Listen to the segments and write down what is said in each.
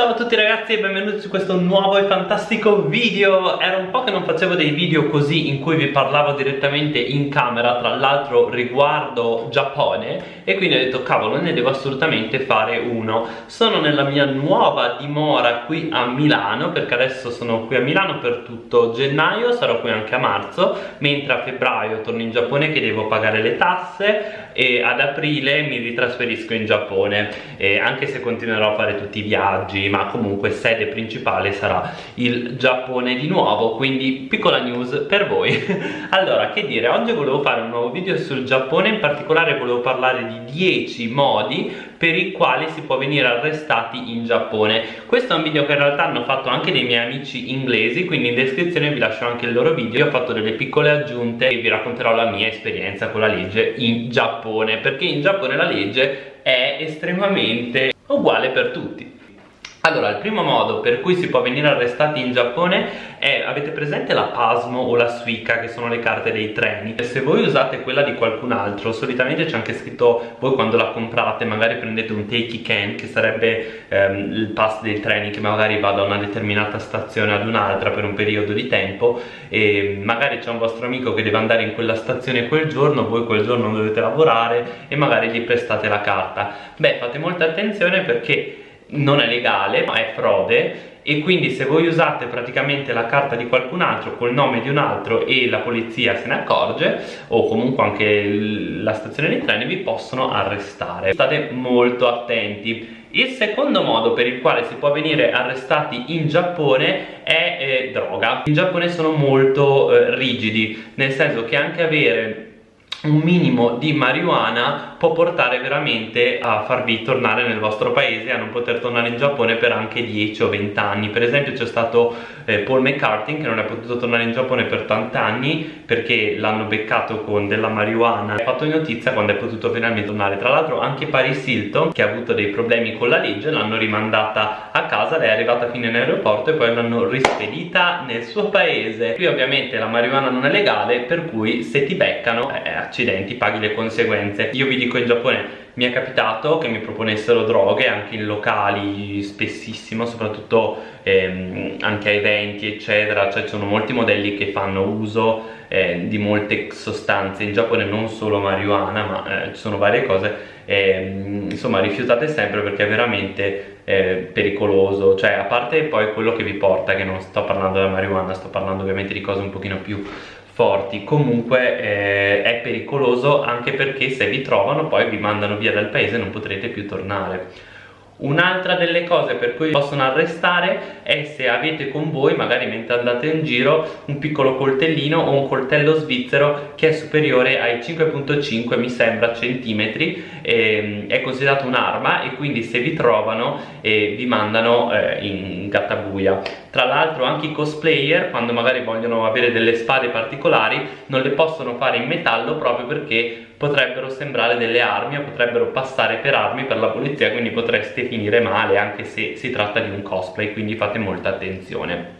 Ciao a tutti ragazzi e benvenuti su questo nuovo e fantastico video. Era un po' che non facevo dei video così in cui vi parlavo direttamente in camera Tra l'altro riguardo Giappone E quindi ho detto cavolo ne devo assolutamente fare uno. Sono nella mia nuova dimora qui a Milano Perché adesso sono qui a Milano per tutto gennaio Sarò qui anche a marzo Mentre a febbraio torno in Giappone che devo pagare le tasse E ad aprile mi ritrasferisco in Giappone e Anche se continuerò a fare tutti i viaggi ma comunque sede principale sarà il Giappone di nuovo quindi piccola news per voi. Allora che dire oggi volevo fare un nuovo video sul Giappone in particolare volevo parlare di 10 modi per i quali si può venire arrestati in Giappone. Questo è un video che in realtà hanno fatto anche dei miei amici inglesi quindi in descrizione vi lascio anche il loro video. Io ho fatto delle piccole aggiunte e vi racconterò la mia esperienza con la legge in Giappone perché in Giappone la legge è estremamente uguale per tutti allora, il primo modo per cui si può venire arrestati in Giappone è, avete presente la Pasmo o la Suica, che sono le carte dei treni? Se voi usate quella di qualcun altro, solitamente c'è anche scritto, voi quando la comprate magari prendete un Takey Can, che sarebbe ehm, il pass dei treni che magari va da una determinata stazione ad un'altra per un periodo di tempo e magari c'è un vostro amico che deve andare in quella stazione quel giorno, voi quel giorno dovete lavorare e magari gli prestate la carta. Beh, fate molta attenzione perché non è legale ma è frode. E quindi se voi usate praticamente la carta di qualcun altro col nome di un altro e la polizia se ne accorge o comunque anche la stazione dei treni vi possono arrestare. State molto attenti. Il secondo modo per il quale si può venire arrestati in Giappone è eh, droga. In Giappone sono molto eh, rigidi nel senso che anche avere un minimo di marijuana può portare veramente a farvi tornare nel vostro paese a non poter tornare in Giappone per anche 10 o 20 anni. Per esempio c'è stato eh, Paul McCartney che non è potuto tornare in Giappone per tanti anni perché l'hanno beccato con della marijuana. Ha fatto notizia quando è potuto finalmente tornare. Tra l'altro anche Paris Hilton che ha avuto dei problemi con la legge l'hanno rimandata a casa. Lei è arrivata fino in aeroporto e poi l'hanno rispedita nel suo paese. Qui ovviamente la marijuana non è legale per cui se ti beccano eh, accidenti paghi le conseguenze. Io vi dico in Giappone mi è capitato che mi proponessero droghe anche in locali spessissimo soprattutto ehm, anche a eventi eccetera. Cioè ci sono molti modelli che fanno uso eh, di molte sostanze. In Giappone non solo marijuana ma eh, ci sono varie cose. Eh, insomma rifiutate sempre perché è veramente eh, pericoloso. Cioè a parte poi quello che vi porta che non sto parlando della marijuana sto parlando ovviamente di cose un pochino più forti. Comunque eh, è pericoloso anche perché se vi trovano poi vi mandano via dal paese e non potrete più tornare Un'altra delle cose per cui possono arrestare è se avete con voi, magari mentre andate in giro, un piccolo coltellino o un coltello svizzero che è superiore ai 5.5 mi sembra centimetri, eh, è considerato un'arma e quindi se vi trovano eh, vi mandano eh, in gattabuia. Tra l'altro anche i cosplayer quando magari vogliono avere delle spade particolari non le possono fare in metallo proprio perché potrebbero sembrare delle armi o potrebbero passare per armi per la polizia quindi potreste finire male anche se si tratta di un cosplay quindi fate molta attenzione.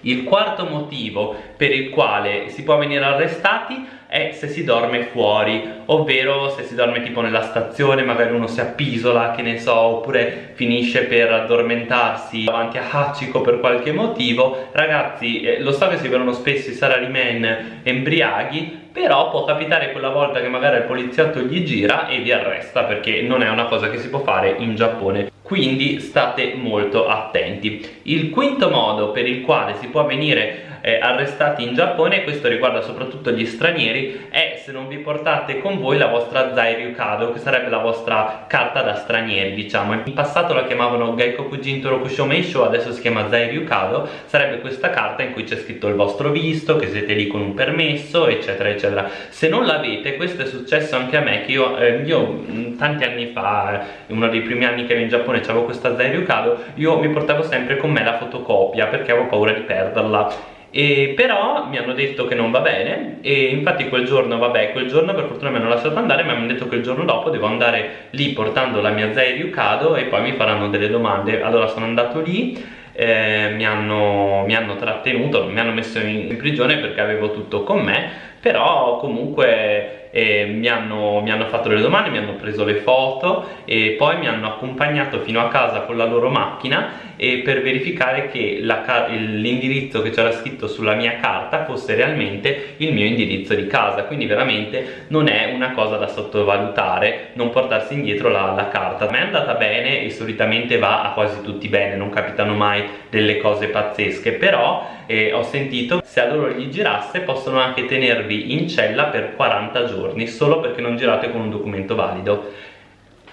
Il quarto motivo per il quale si può venire arrestati è se si dorme fuori ovvero se si dorme tipo nella stazione magari uno si appisola che ne so oppure finisce per addormentarsi davanti a Hachiko per qualche motivo. Ragazzi eh, lo so che si vedono spesso i salarymen embriaghi però può capitare quella volta che magari il poliziotto gli gira e vi arresta perché non è una cosa che si può fare in Giappone. Quindi state molto attenti. Il quinto modo per il quale si può venire eh, arrestati in Giappone questo riguarda soprattutto gli stranieri è se non vi portate con voi la vostra Zairiukado che sarebbe la vostra carta da stranieri diciamo. In passato la chiamavano Gaikoku Jintoro Kushomeisho adesso si chiama Zairiukado sarebbe questa carta in cui c'è scritto il vostro visto che siete lì con un permesso eccetera eccetera. Se non l'avete questo è successo anche a me che io, eh, io tanti anni fa uno dei primi anni che ero in Giappone avevo questa Zairiukado io mi portavo sempre con me la fotocopia perché avevo paura di perderla e però mi hanno detto che non va bene e infatti quel giorno, vabbè, quel giorno per fortuna mi hanno lasciato andare ma mi hanno detto che il giorno dopo devo andare lì portando la mia Zei Ryukado e poi mi faranno delle domande. Allora sono andato lì eh, mi, hanno, mi, hanno, trattenuto, mi hanno messo in, in, prigione perché avevo tutto con me però comunque e mi hanno, mi hanno fatto le domande, mi hanno preso le foto e poi mi hanno accompagnato fino a casa con la loro macchina e per verificare che l'indirizzo che c'era scritto sulla mia carta fosse realmente il mio indirizzo di casa. Quindi veramente non è una cosa da sottovalutare non portarsi indietro la, la carta. A me è andata bene e solitamente va a quasi tutti bene non capitano mai delle cose pazzesche. Però eh, ho sentito se a loro gli girasse possono anche tenervi in cella per 40 giorni solo perché non girate con un documento valido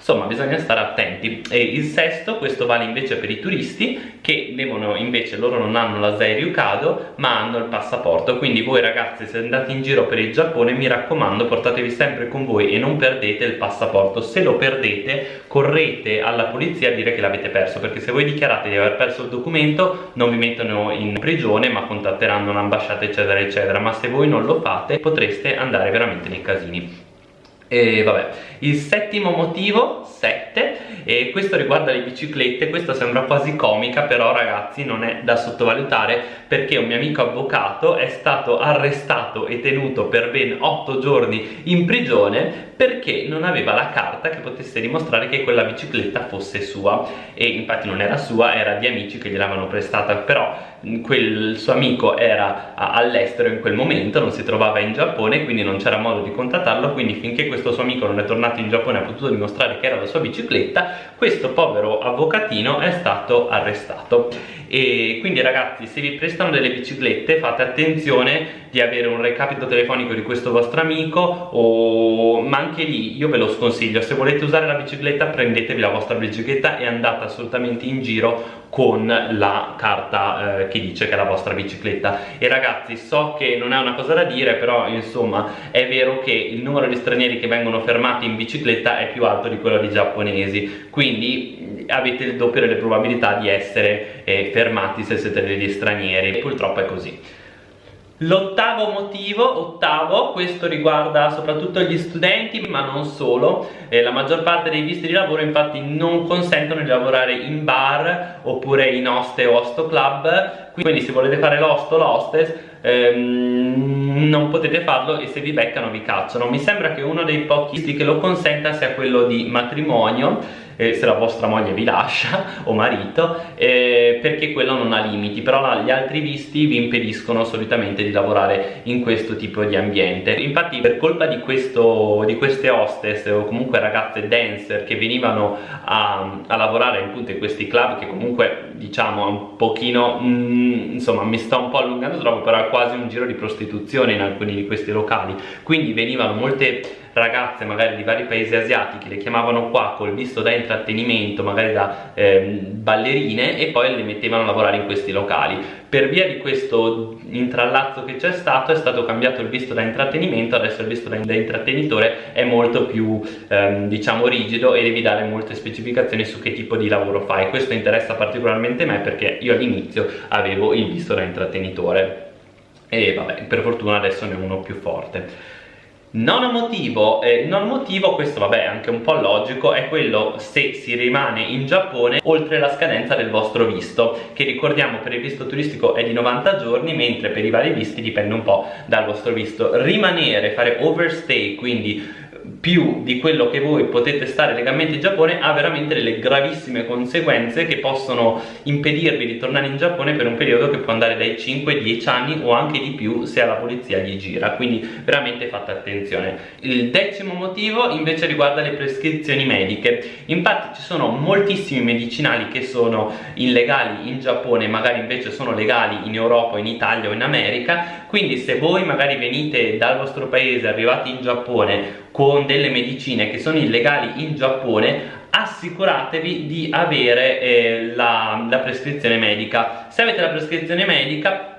insomma bisogna stare attenti. E il sesto questo vale invece per i turisti che devono invece loro non hanno la Ryukado ma hanno il passaporto. Quindi voi ragazzi se andate in giro per il Giappone mi raccomando portatevi sempre con voi e non perdete il passaporto. Se lo perdete correte alla polizia a dire che l'avete perso perché se voi dichiarate di aver perso il documento non vi mettono in prigione ma contatteranno l'ambasciata eccetera eccetera. Ma se voi non lo fate potreste andare veramente nei casini e vabbè, il settimo motivo, 7, e questo riguarda le biciclette, questa sembra quasi comica, però ragazzi non è da sottovalutare perché un mio amico avvocato è stato arrestato e tenuto per ben 8 giorni in prigione perché non aveva la carta che potesse dimostrare che quella bicicletta fosse sua. E infatti non era sua, era di amici che gliel'avevano prestata, però quel suo amico era all'estero in quel momento, non si trovava in Giappone, quindi non c'era modo di contattarlo, quindi finché questo suo amico non è tornato in Giappone e ha potuto dimostrare che era la sua bicicletta, questo povero avvocatino è stato arrestato. E quindi ragazzi, se vi prestano delle biciclette fate attenzione di avere un recapito telefonico di questo vostro amico o... ma anche lì io ve lo sconsiglio, se volete usare la bicicletta prendetevi la vostra bicicletta e andate assolutamente in giro con la carta eh, che dice che è la vostra bicicletta. E ragazzi so che non è una cosa da dire però insomma è vero che il numero di stranieri che vengono fermati in bicicletta è più alto di quello di giapponesi. Quindi avete il doppio delle probabilità di essere eh, fermati se siete degli stranieri. Purtroppo è così L'ottavo motivo, ottavo, questo riguarda soprattutto gli studenti ma non solo. Eh, la maggior parte dei visti di lavoro infatti non consentono di lavorare in bar oppure in hoste o hosto club. Quindi se volete fare l'hosto o l'hostess ehm, non potete farlo e se vi beccano vi cacciano. Mi sembra che uno dei pochi visti che lo consenta sia quello di matrimonio eh, se la vostra moglie vi lascia o marito eh, perché quello non ha limiti. Però gli altri visti vi impediscono solitamente di lavorare in questo tipo di ambiente. Infatti per colpa di, questo, di queste hostess o comunque ragazze dancer che venivano a, a lavorare appunto in questi club che comunque diciamo un pochino mm, insomma mi sto un po' allungando troppo però è quasi un giro di prostituzione in alcuni di questi locali. Quindi venivano molte ragazze magari di vari paesi asiatici le chiamavano qua col visto da intrattenimento magari da eh, ballerine e poi le mettevano a lavorare in questi locali. Per via di questo intrallazzo che c'è stato è stato cambiato il visto da intrattenimento adesso il visto da, da intrattenitore è molto più ehm, diciamo rigido e devi dare molte specificazioni su che tipo di lavoro fai. Questo interessa particolarmente me perché io all'inizio avevo il visto da intrattenitore e vabbè per fortuna adesso ne ho uno più forte Nono motivo, eh, non motivo, questo vabbè è anche un po' logico, è quello se si rimane in Giappone oltre la scadenza del vostro visto, che ricordiamo per il visto turistico è di 90 giorni, mentre per i vari visti dipende un po' dal vostro visto. Rimanere, fare overstay, quindi più di quello che voi potete stare legalmente in Giappone ha veramente delle gravissime conseguenze che possono impedirvi di tornare in Giappone per un periodo che può andare dai 5 ai 10 anni o anche di più se alla polizia gli gira. Quindi veramente fate attenzione. Il decimo motivo invece riguarda le prescrizioni mediche. Infatti ci sono moltissimi medicinali che sono illegali in Giappone magari invece sono legali in Europa, in Italia o in America. Quindi se voi magari venite dal vostro paese arrivati in Giappone con delle medicine che sono illegali in Giappone assicuratevi di avere eh, la, la prescrizione medica. Se avete la prescrizione medica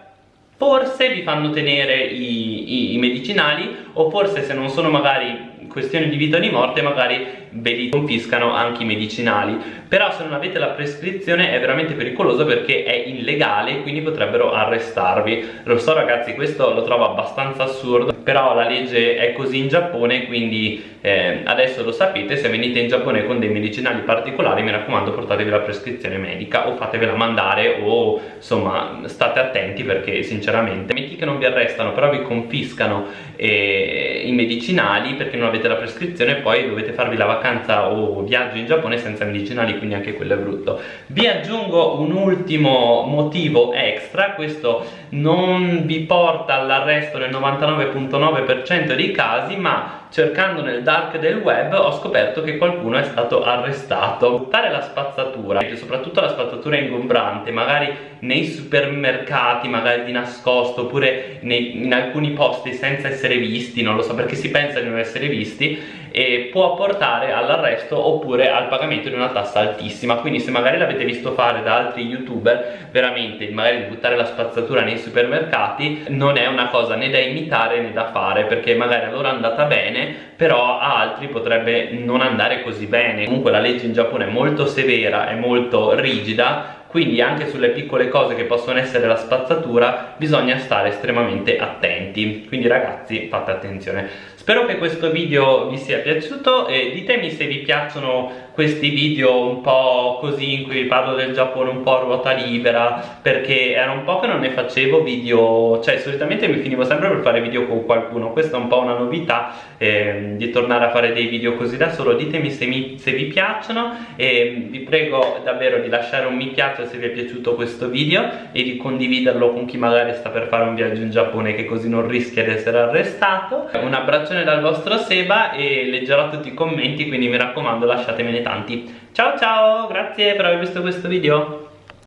forse vi fanno tenere i, i, i, medicinali o forse se non sono magari questioni di vita o di morte magari ve li confiscano anche i medicinali. Però se non avete la prescrizione è veramente pericoloso perché è illegale quindi potrebbero arrestarvi. Lo so ragazzi questo lo trovo abbastanza assurdo però la legge è così in Giappone quindi eh, adesso lo sapete se venite in Giappone con dei medicinali particolari mi raccomando portatevi la prescrizione medica o fatevela mandare o insomma state attenti perché sinceramente metti che non vi arrestano però vi confiscano eh, i medicinali perché non avete la prescrizione e poi dovete farvi la vacanza o viaggio in Giappone senza medicinali quindi anche quello è brutto. Vi aggiungo un ultimo motivo extra questo non vi porta all'arresto nel 99.9% dei casi ma cercando nel dark del web ho scoperto che qualcuno è stato arrestato. Buttare la spazzatura soprattutto la spazzatura ingombrante magari nei supermercati magari di nascosto oppure nei, in alcuni posti senza essere visti non lo so perché si pensa di non essere visti e può portare all'arresto oppure al pagamento di una tassa altissima. Quindi se magari l'avete visto fare da altri youtuber veramente magari di buttare la spazzatura nei supermercati non è una cosa né da imitare né da fare perché magari a loro è andata bene però a altri potrebbe non andare così bene. Comunque la legge in Giappone è molto severa è molto rigida quindi anche sulle piccole cose che possono essere la spazzatura bisogna stare estremamente attenti. Quindi ragazzi fate attenzione. Spero che questo video vi sia piaciuto e ditemi se vi piacciono questi video un po' così in cui parlo del Giappone un po' a ruota libera perché era un po' che non ne facevo video cioè solitamente mi finivo sempre per fare video con qualcuno questa è un po' una novità eh, di tornare a fare dei video così da solo. Ditemi se, mi, se vi piacciono e vi prego davvero di lasciare un mi piace se vi è piaciuto questo video e di condividerlo con chi magari sta per fare un viaggio in Giappone che così non rischia di essere arrestato. Un abbraccione dal vostro Seba e leggerò tutti i commenti quindi mi raccomando lasciatemene tanti. Ciao ciao grazie per aver visto questo video